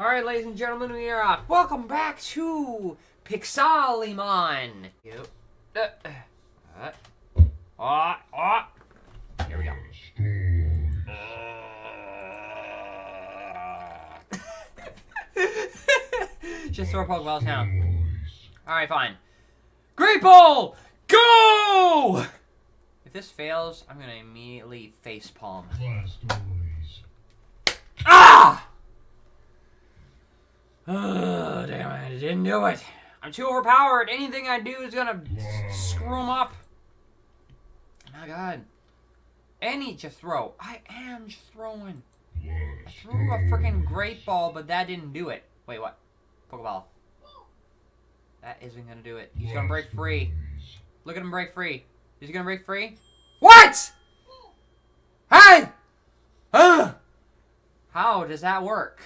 Alright, ladies and gentlemen, we are up. Welcome back to Pixelmon. Yep. Uh, uh, uh, uh. Here we go. Just throw Pokeballs now. Alright, fine. Great Ball! Go! If this fails, I'm gonna immediately face palm. Ah! Oh, damn it, I didn't do it. I'm too overpowered. Anything I do is gonna screw him up. My god. Any just throw. I am just throwing. I threw a freaking great ball, but that didn't do it. Wait, what? Pokeball. That isn't gonna do it. He's gonna break free. Look at him break free. Is he gonna break free? What? Hey! Huh? How does that work?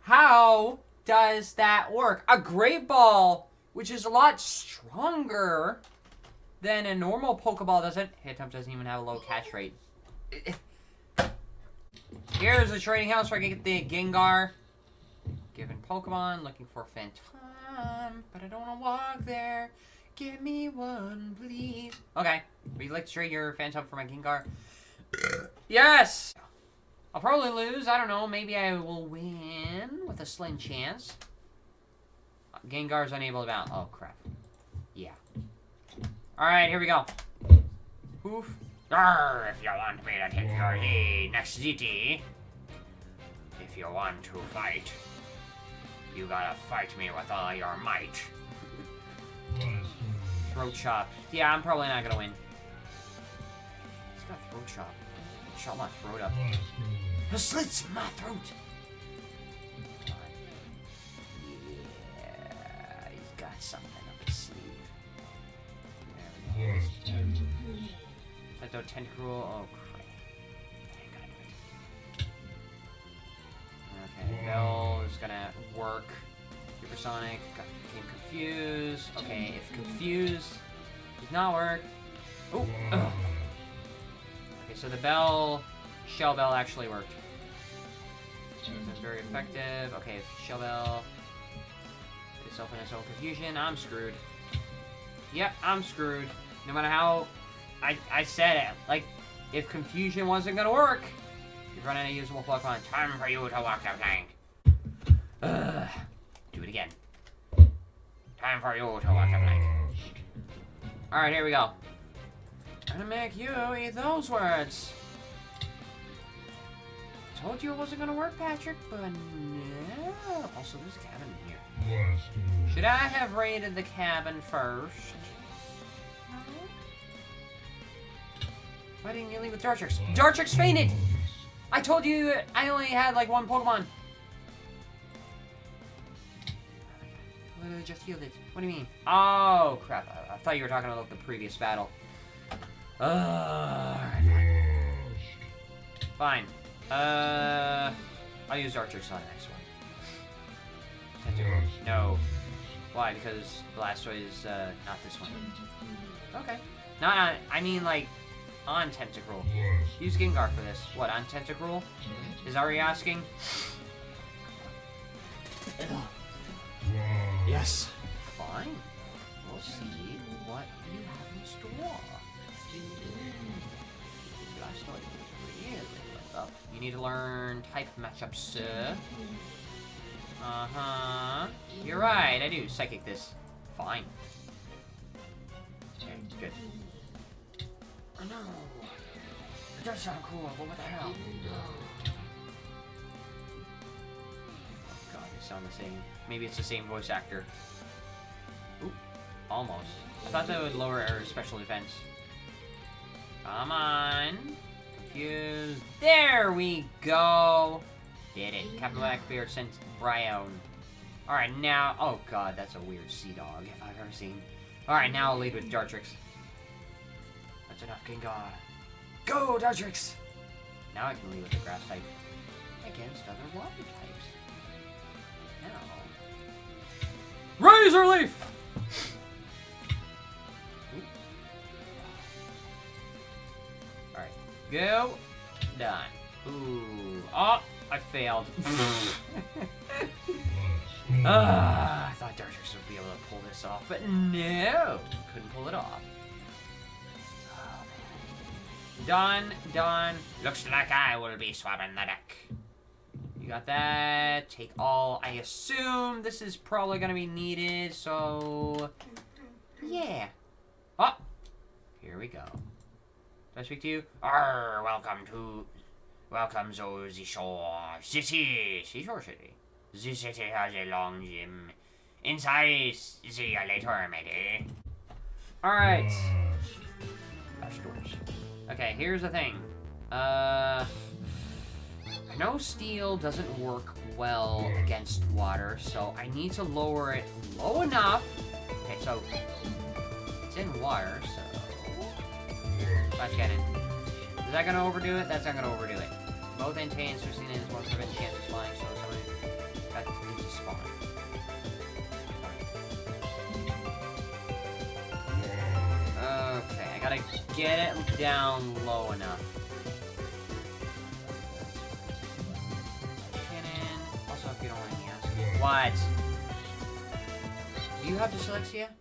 How does that work? A great ball, which is a lot stronger than a normal Pokeball doesn't. Hit Hitmonchan doesn't even have a low catch rate. Here's the trading house where I can get the Gengar. Given Pokemon, looking for Phantom, but I don't want to walk there. Give me one, please. Okay, would you like to trade your Phantom for my Gengar? yes! I'll probably lose. I don't know. Maybe I will win with a slim chance. Gengar's unable to bounce. Oh, crap. Yeah. Alright, here we go. Oof. Arr, if you want me to take your the next city, if you want to fight, you gotta fight me with all your might. Throat chop. Yeah, I'm probably not gonna win. He's got throat chop. Shot my throat up. He slits my throat. Yeah, he's got something up his sleeve. There we go. Is that tentacruel? Oh crap. Okay, mm. Bell is gonna work. Supersonic got became confused. Okay, if confused does not work. Oh, ugh. Mm. Okay, so the bell, shell bell actually worked. That's very effective. Okay, shell bell put itself in its own confusion, I'm screwed. Yep, I'm screwed. No matter how I, I said it. Like, if confusion wasn't gonna work, you've run out of usable Pokemon. Time for you to walk the plank. Ugh. Do it again. Time for you to walk the plank. Alright, here we go. I'm gonna make you eat those words. I told you it wasn't gonna work, Patrick, but no. Also, there's a cabin in here. Should I have raided the cabin first? Why didn't you leave with Dartrix? Dartrix fainted! I told you I only had like one Pokemon. Uh, just healed it. What do you mean? Oh, crap. I, I thought you were talking about the previous battle. Uh, fine. Uh, I'll use Dartrix on the next one. Tentacle. No. Why? Because Blastoise, uh, not this one. Okay. Not on, I mean, like, on Tentacruel. Use Gengar for this. What, on Tentacruel? Is Ari asking? Yes. Fine. We'll see need to learn type matchup, sir. Uh-huh. You're right, I do. Psychic this. Fine. Okay, good. Oh no! It does sound cool, but what the hell? Oh god, they sound the same. Maybe it's the same voice actor. Oop. Almost. I thought that would lower our special defense. Come on. Confused. There we go! Did it. Captain Blackbeard sent Brown. Alright, now... Oh god, that's a weird sea dog if I've ever seen. Alright, now I'll lead with Dartrix. That's enough, Gengar. Go, Dartrix! Now I can lead with the grass type against other water types. Now. Razor Leaf! Go. Done. Ooh. Oh, I failed. Ah, I thought Dartrix would be able to pull this off, but no, couldn't pull it off. Done, done. Looks like I will be swabbing the deck. You got that. Take all. I assume this is probably going to be needed, so... Yeah. Oh! Here we go. Do I speak to you? Arr, welcome to... Welcome to the shore city. Seashore city. The city has a long gym. Inside, see you later, matey. Alright. Doors. Okay, here's the thing. Uh... No steel doesn't work well against water, so I need to lower it low enough. Okay, so it's in water, so flash cannon. Is that gonna overdo it? That's not gonna overdo it. Both antennas are seen as one prevent chance of flying, so somebody got to spawn. Okay, I gotta get it down low enough. Cannon. Also, if you don't mind me asking. What? Do you have dyslexia?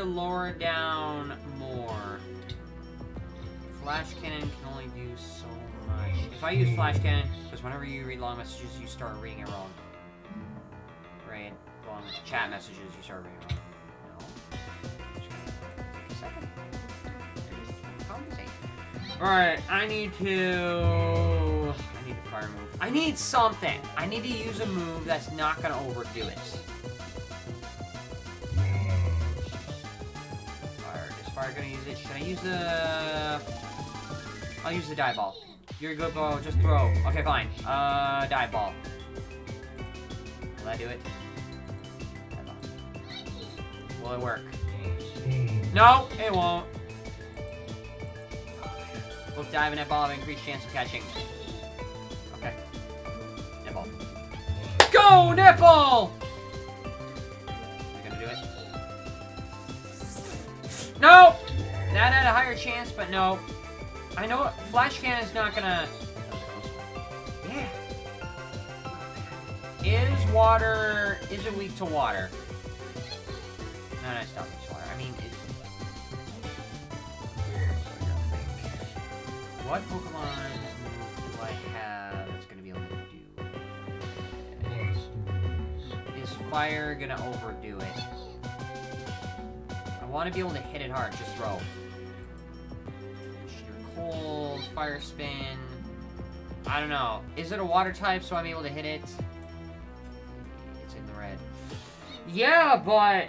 To lower down more. Flash cannon can only do so much. If I use flash cannon, because whenever you read long messages, you start reading it wrong. Right? Long chat messages, you start reading it wrong. Alright, I need to... I need a fire move. I need something! I need to use a move that's not gonna overdo it. Gonna use it? Should I use the... I'll use the die ball. You're a good ball, just throw. Okay, fine. Uh, die ball. Will that do it? Will it work? No, it won't. Both dive and netball have increased chance of catching. Okay. Netball. Go, netball! Are you gonna do it? No! That had a higher chance, but no. I know flash cannon's not gonna. Yeah. Is water? Is it weak to water? No, no, it's not weak to water. I mean, it. What Pokemon do I have that's gonna be able to do? Is fire gonna overdo it? I want to be able to hit it hard. Just throw. Cold, fire spin. I don't know. Is it a water type so I'm able to hit it? It's in the red. Yeah, but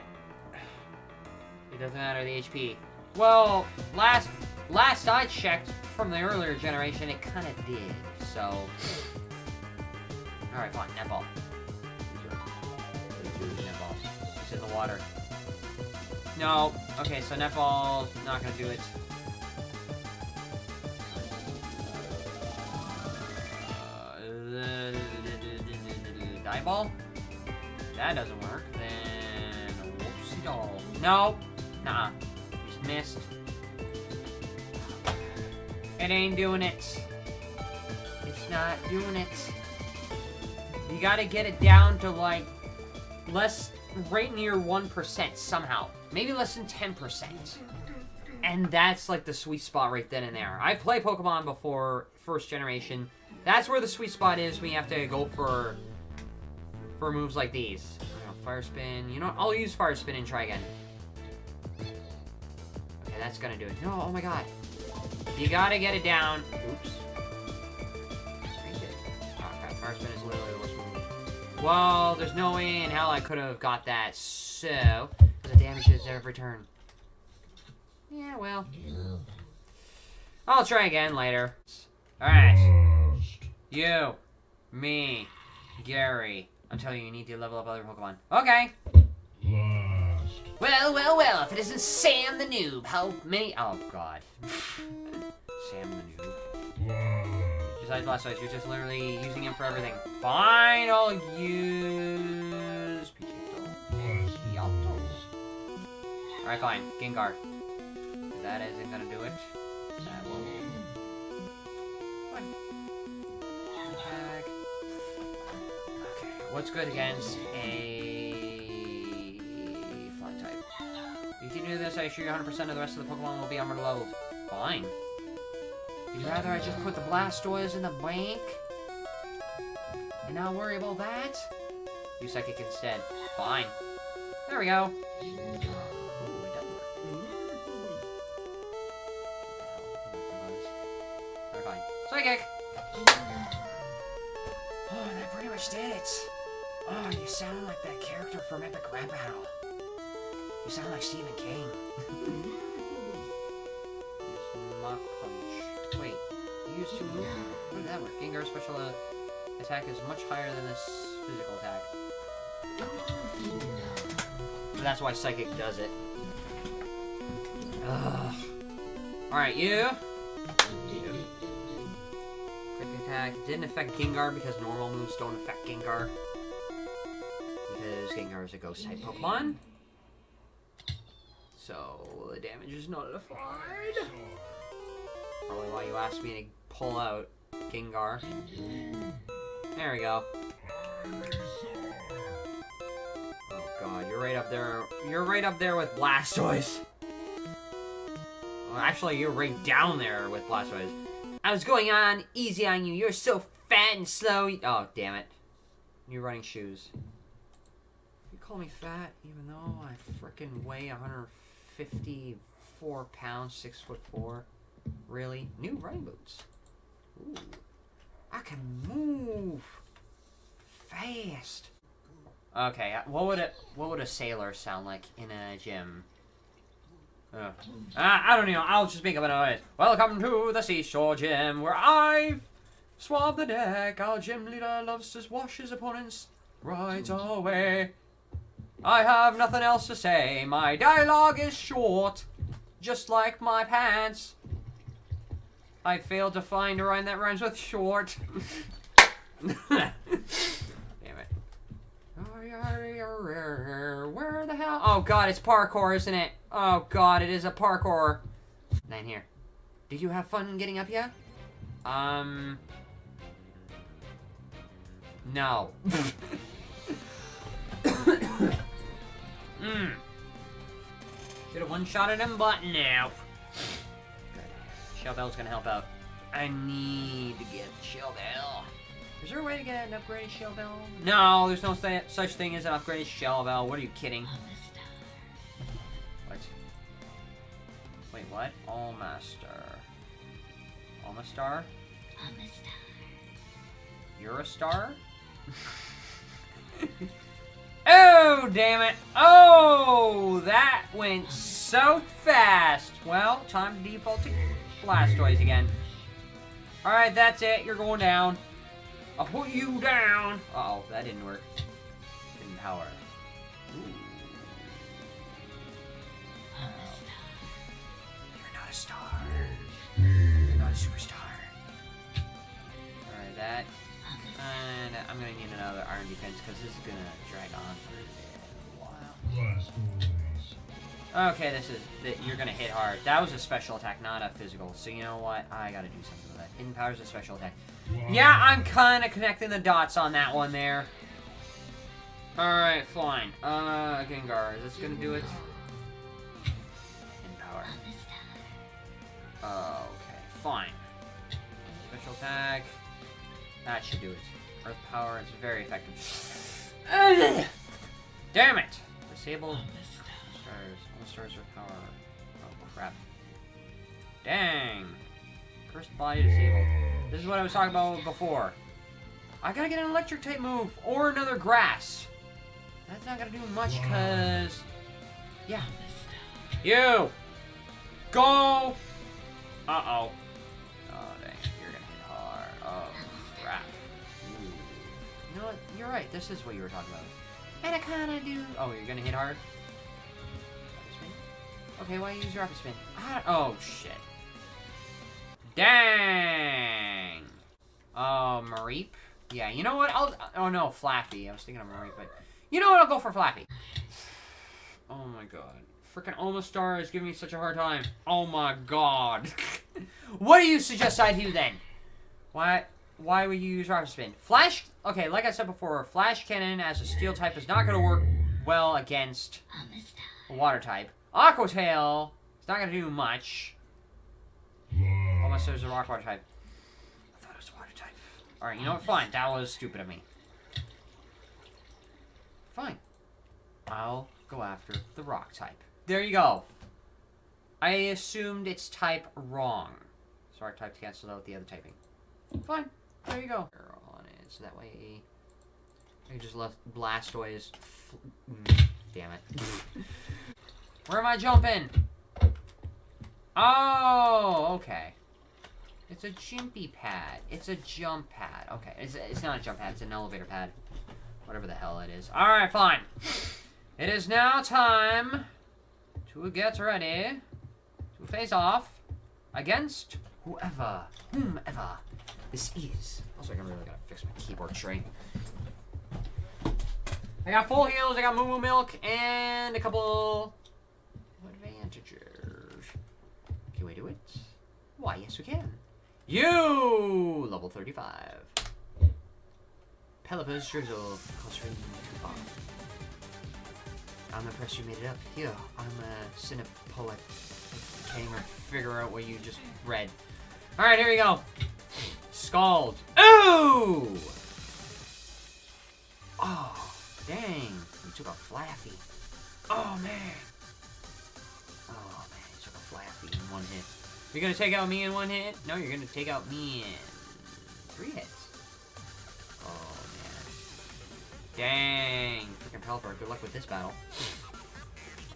it doesn't matter the HP. Well, last last I checked from the earlier generation, it kind of did. So, all right, fine. Netball. Netball. It's in the water. No. Okay, so netball not gonna do it. That doesn't work. Then whoopsie doll. No. Nah. Just missed. It ain't doing it. It's not doing it. You gotta get it down to like less right near 1% somehow. Maybe less than 10%. And that's like the sweet spot right then and there. I played Pokemon before first generation. That's where the sweet spot is when you have to go for for moves like these. Know, fire spin. You know what? I'll use fire spin and try again. Okay, that's gonna do it. No, oh my god. You gotta get it down. Oops. Fire spin is literally the worst move. Well, there's no way in hell I could have got that, so... The damage is every turn. Yeah, well. I'll try again later. Alright. You. Me. Gary. I'm telling you, you need to level up other Pokemon. Okay. Well, well, well, if it isn't Sam the Noob, how many... Oh, God. Sam the Noob. Besides Blastoise, you're just literally using him for everything. Fine, I'll use... Pidgeotto. Pidgeotto. Alright, fine. Gengar. that isn't gonna do it. What's good against a flying type? If you do this, I assure you 100% of the rest of the Pokemon will be armored leveled. Fine. You'd rather I just put the Blastoise in the bank? And not worry about that? You Psychic instead. Fine. There we go. How did that work? Gengar's special uh, attack is much higher than this physical attack. So that's why Psychic does it. Ugh. Alright, you. Quick attack. Didn't affect Gengar because normal moves don't affect Gengar. Because Gengar is a ghost type Pokemon. So the damage is nullified. Probably why you asked me to pull out Gengar. There we go. Oh god, you're right up there. You're right up there with Blastoise. Well, actually, you're right down there with Blastoise. I was going on easy on you. You're so fat and slow. Oh, damn it. You're running shoes. You call me fat, even though I frickin' weigh 154 pounds, 6 foot 4. Really? New running boots. Ooh. I can move fast. Okay, uh, what would it? What would a sailor sound like in a gym? Uh, I don't know. I'll just make up a noise. Welcome to the seashore gym, where I swab the deck. Our gym leader loves to wash his opponents right away. I have nothing else to say. My dialogue is short, just like my pants. I failed to find a rhyme that rhymes with short. Damn it. Where the hell? Oh god, it's parkour, isn't it? Oh god, it is a parkour. Nine here. Did you have fun getting up here? Um. No. Mmm. Should have one-shotted him, but no. Good. Shell Bell's gonna help out. I need to get Shell Bell. Is there a way to get an upgraded Shell Bell? No, there's no such thing as an upgraded Shell Bell. What are you kidding? What? Wait, what? Almaster. Almastar? You're a star? oh, damn it. Oh, that went so fast. Well, time to default to Blastoise again. Alright, that's it. You're going down. I'll put you down. Uh oh that didn't work. Didn't power. Ooh. You're not a star. You're not a superstar. Alright, that. And I'm gonna need another iron defense because this is gonna drag on for a while. Okay, this is that you're gonna hit hard. That was a special attack, not a physical. So you know what? I gotta do something with that. Hidden power's a special attack. Yeah, I'm kind of connecting the dots on that one there. Alright, fine. Uh, Gengar, is this gonna do it? In power. Uh, okay, fine. Special attack. That should do it. Earth power is very effective. Damn it! Disable All stars power. Oh crap. Dang. Cursed body disabled. This is what I was talking about before. I gotta get an electric type move or another grass. That's not gonna do much because yeah. You go uh-oh. Oh dang, you're gonna hit hard. Oh crap. Ooh. You know what? You're right, this is what you were talking about. And I kinda do Oh, you're gonna hit hard? Okay, why use rapid spin? I, oh shit. Dang! Oh, Mareep? Yeah, you know what? I'll. Oh no, Flappy. I was thinking of Mareep, but you know what? I'll go for Flappy. Oh my god, Freaking Omastar is giving me such a hard time. Oh my god. what do you suggest I do then? Why why would you use Rocket Spin? Flash okay, like I said before, Flash Cannon as a steel type is not gonna work well against a water type. Aqua Tail is not gonna do much. Unless there's a rock water type. I thought it was a water type. Alright, you know what? Fine. That was stupid of me. Fine. I'll go after the rock type. There you go. I assumed its type wrong. So our type canceled out the other typing. Fine. There you go. On it, so that way I just left Blastoise. Mm, damn it. Where am I jumping? Oh, okay. It's a jimpy pad. It's a jump pad. Okay, it's, it's not a jump pad. It's an elevator pad. Whatever the hell it is. Alright, fine. It is now time to get ready to face off against whoever, whomever this is. Also, I'm really gotta fix my keyboard tray. I got full heals, I got Moo Moo Milk, and a couple Why, yes we can. You! Level 35. Pelipper's Drizzle, Coupon. I'm impressed you made it up. Here, I'm a Cinepoet. Can't even figure out what you just read. Alright, here we go. Scald. Ooh! Oh, dang. You took a Flaaffy. Oh, man. Oh, man. You took a Flaaffy in one hit. You're gonna take out me in one hit? No, you're gonna take out me in three hits. Oh, man. Dang. Freaking Pelipper. Good luck with this battle.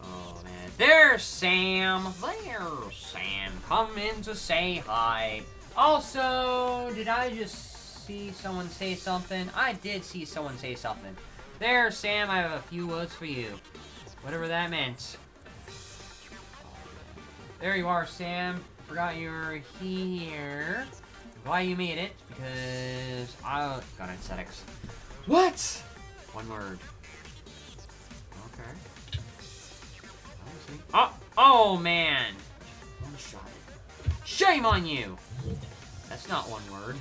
Oh, man. There's Sam. There's Sam. Come in to say hi. Also, did I just see someone say something? I did see someone say something. There, Sam, I have a few words for you. Whatever that meant. There you are, Sam. Forgot you were here. Why you made it? Because I got aesthetics. What? One word. Okay. Oh, oh man. One shot. Shame on you. That's not one word.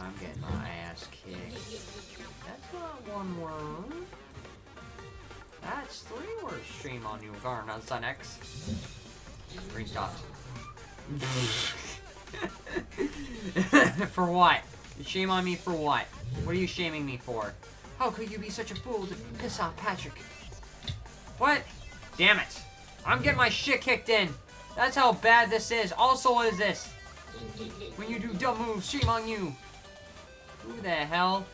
I'm getting my ass kicked. That's not one word. That's three words. Shame on you, Garna Sun X. Three for what? Shame on me for what? What are you shaming me for? How could you be such a fool to piss off Patrick? What? Damn it. I'm getting my shit kicked in. That's how bad this is. Also, what is this? When you do dumb moves, shame on you. Who the hell?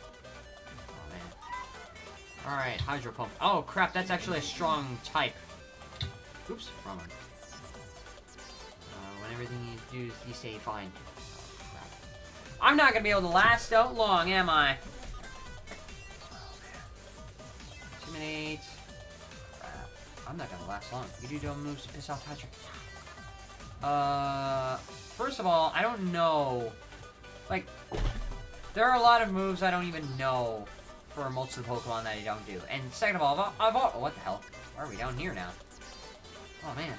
Alright, Hydro Pump. Oh, crap, that's actually a strong type. Oops, wrong one. Uh, when everything you do, you say fine. I'm not gonna be able to last out long, am I? Intimidate. I'm not gonna last long. You do dumb moves to piss off Patrick. Uh, first of all, I don't know. Like, there are a lot of moves I don't even know for most of the Pokemon that I don't do. And second of all, I've, I've what the hell? Why are we down here now? Oh, man.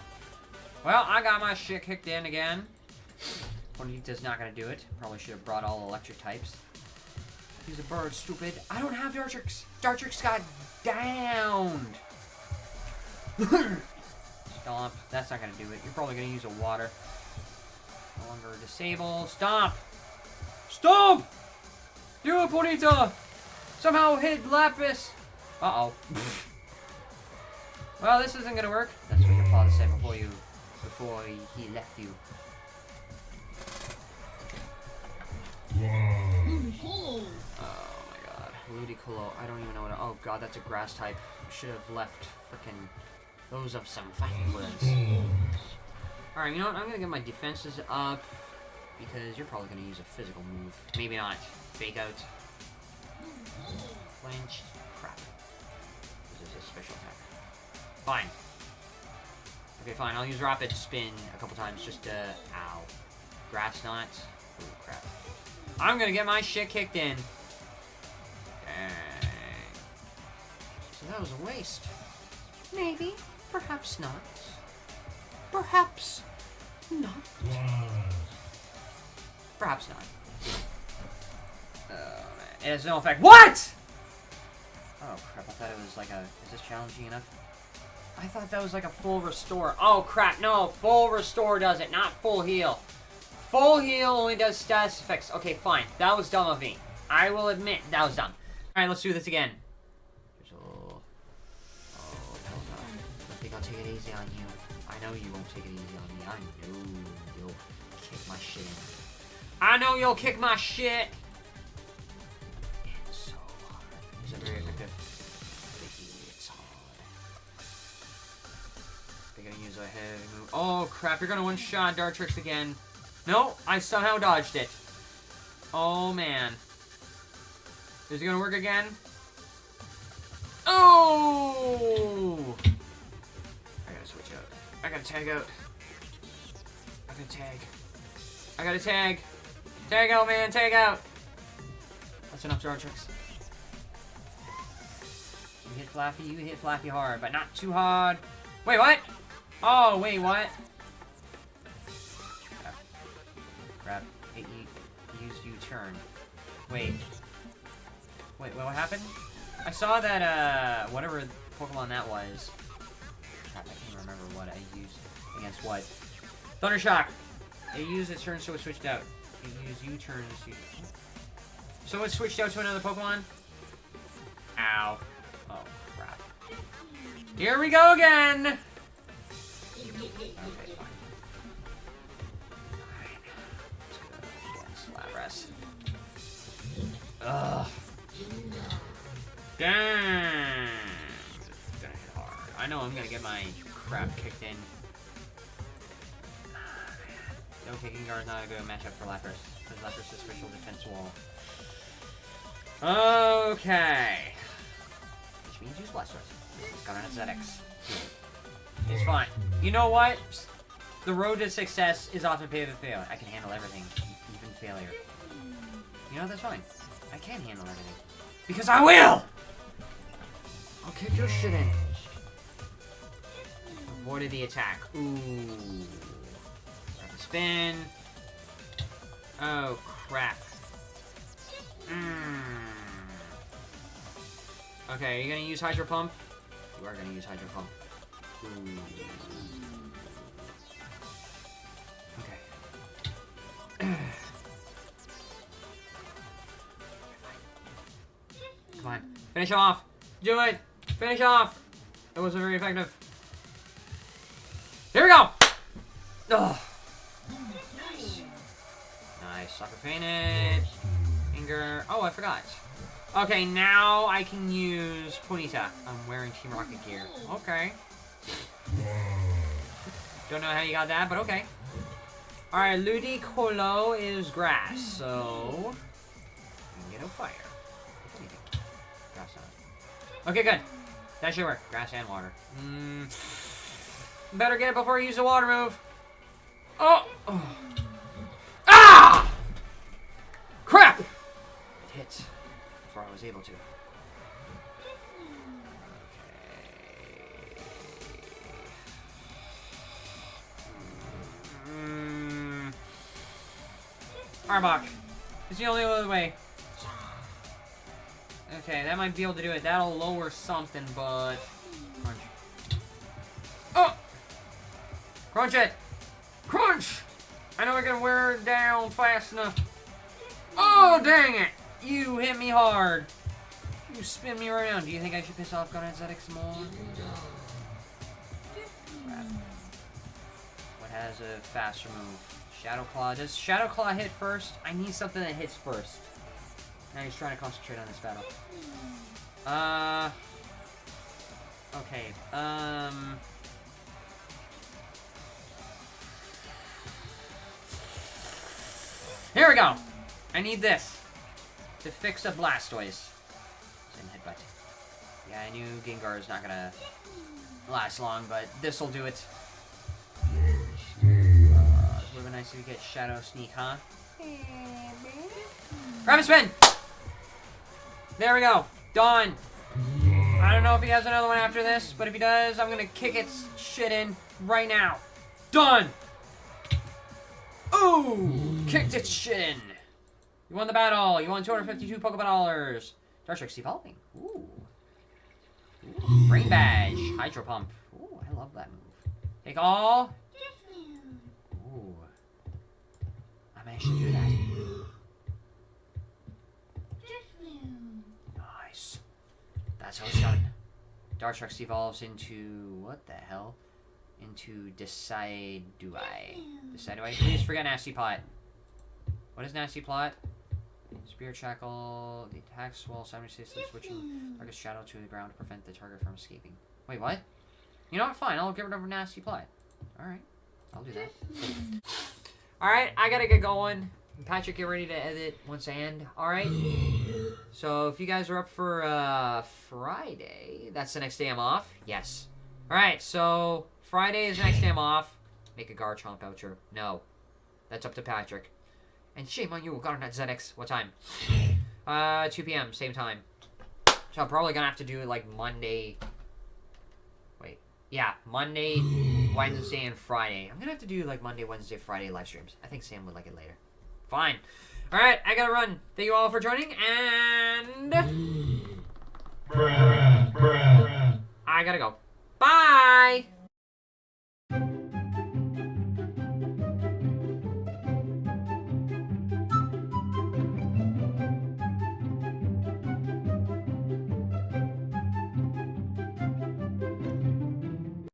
Well, I got my shit kicked in again. Ponyta's not gonna do it. Probably should have brought all electric types. He's a bird, stupid. I don't have Dartrix. Dartrix got downed. Stomp. That's not gonna do it. You're probably gonna use a water. No longer disable. Stomp! Stomp! Do it, Ponyta! Somehow hit Lapis! Uh-oh. well, this isn't gonna work. That's what your father said before you... before he, left you. Oh my god. Ludicolo. I don't even know what... Oh god, that's a grass type. Should have left frickin' those of some fighting words. Alright, you know what? I'm gonna get my defenses up because you're probably gonna use a physical move. Maybe not. Fake out. Crap. This is a special attack. Fine. Okay, fine. I'll use Rapid Spin a couple times just to... Ow. Grass Knot. Ooh, crap. I'm gonna get my shit kicked in. Dang. So that was a waste. Maybe. Perhaps not. Perhaps not. Perhaps not. Oh, man. It has no effect. What?! Oh, crap. I thought it was like a... Is this challenging enough? I thought that was like a full restore. Oh, crap. No. Full restore does it, not full heal. Full heal only does status effects. Okay, fine. That was dumb of me. I will admit, that was dumb. Alright, let's do this again. There's a little... Oh, hell no. I think I'll take it easy on you. I know you won't take it easy on me. I know you'll kick my shit in. I know you'll kick my shit! It's so hard. Is it very gonna use a heavy move. Oh crap, you're gonna one-shot Dartrix again. No, I somehow dodged it. Oh man. Is it gonna work again? Oh! I gotta switch out. I gotta tag out. I gotta tag. I gotta tag. Tag out, man. Tag out. That's enough Dartrix. You hit Flappy. You hit Flappy hard, but not too hard. Wait, what? Oh, wait, what? Crap. Crap. It used U-turn. Wait. Wait, what happened? I saw that, uh, whatever Pokemon that was. Crap, I can't remember what I used against what. Thundershock! It used its turn, so it switched out. It used U-turn, to- So it switched out to another Pokemon? Ow. Oh, crap. Here we go again! Okay, fine. Ugh. Damn. I know I'm gonna get my crap kicked in. No kicking guard is not a good matchup for Lapras. Because Lapras is special defense wall. Okay. Which means use Blastoise. It's gonna have ZX. It's fine. You know what? The road to success is often paved with failure. I can handle everything, even failure. You know, that's fine. I can handle everything. Because I will! I'll kick your shit in. Avoided the attack. Ooh. Spin. Oh, crap. Mm. Okay, are you gonna use Hydro Pump? You are gonna use Hydro Pump. Come on. Finish off! Do it! Finish off! That wasn't very effective. Here we go! Ugh. Nice. Sucker painted. Finger. Oh, I forgot. Okay, now I can use Ponyta. I'm wearing Team Rocket gear. Okay. Don't know how you got that, but okay. Alright, Ludicolo is grass, so... Get a fire. Grass on. Okay, good. That should work. Grass and water. Mm. Better get it before you use the water move. Oh! oh. Ah! Crap! It hit before I was able to. Arbok. It's the only other way. Okay, that might be able to do it. That'll lower something, but... Crunch. Oh! Crunch it! Crunch! I know I can wear it down fast enough. Oh, dang it! You hit me hard. You spin me around. Do you think I should piss off Gunhead ZX more? What has a faster move? Shadow Claw. Does Shadow Claw hit first? I need something that hits first. Now he's trying to concentrate on this battle. Uh... Okay, um... Here we go! I need this to fix a Blastoise. And headbutt. Yeah, I knew Gengar is not gonna last long, but this'll do it. Nice if you get Shadow Sneak, huh? Grab a spin! There we go. Done. I don't know if he has another one after this, but if he does, I'm gonna kick its shit in right now. Done! Ooh! Kicked its shit in. You won the battle. You won 252 Pokeball dollars. Dartrix evolving. Ooh. Ooh. Brain Badge. Hydro Pump. Ooh, I love that move. Take all. I may actually do that. Nice. That's how it's done. Dartrix evolves into what the hell? Into Decide Do I? Decide Do I? Please forget Nasty Plot. What is Nasty Plot? Spirit Shackle. The attacks while simultaneously switching target's shadow to the ground to prevent the target from escaping. Wait, what? You know what? Fine. I'll get rid of Nasty Plot. Alright. I'll do that. Alright, I gotta get going. Patrick, get ready to edit once I end. Alright? So, if you guys are up for uh, Friday, that's the next day I'm off? Yes. Alright, so Friday is the next day I'm off. Make a Garchomp outro. No. That's up to Patrick. And shame on you, Garnet ZX. What time? Uh, 2 p.m., same time. So I'm probably gonna have to do it like Monday. Yeah, Monday, Wednesday, and Friday. I'm gonna have to do like Monday, Wednesday, Friday live streams. I think Sam would like it later. Fine. Alright, I gotta run. Thank you all for joining, and. I gotta go. Bye!